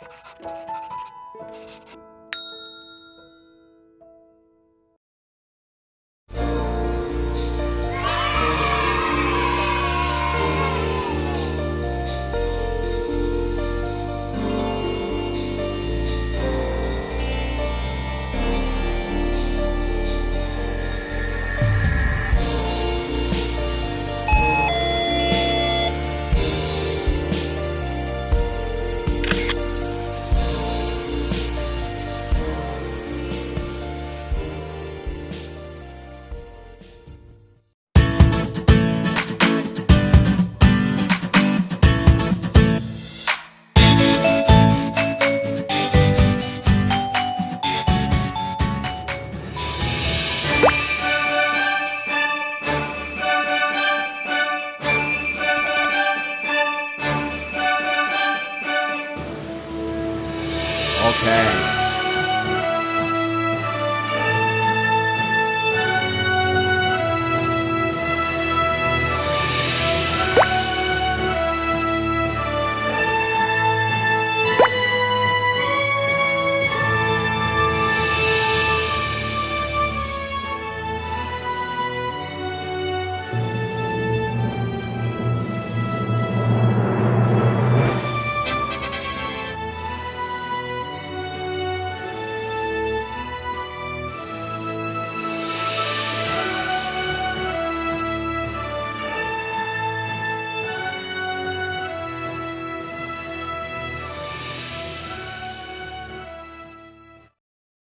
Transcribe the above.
you Okay.